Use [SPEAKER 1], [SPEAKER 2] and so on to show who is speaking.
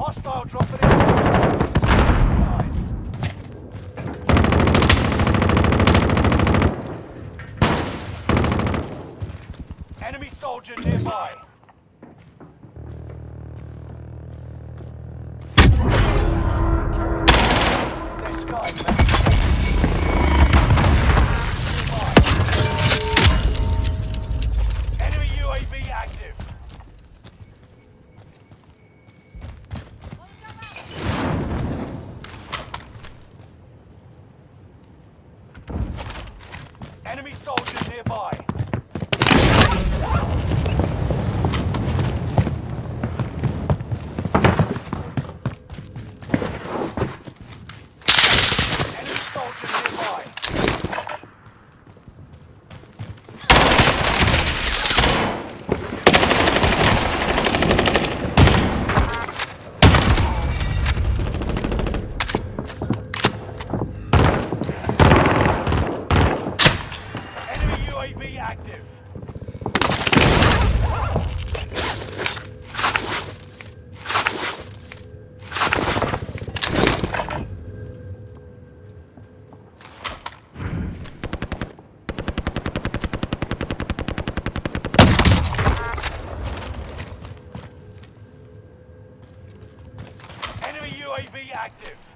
[SPEAKER 1] Hostile dropping in. Nearby. Their sky Enemy soldiers nearby. Enemy soldiers nearby. Enemy UAV active. Enemy UAV active.